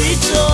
sweet joy.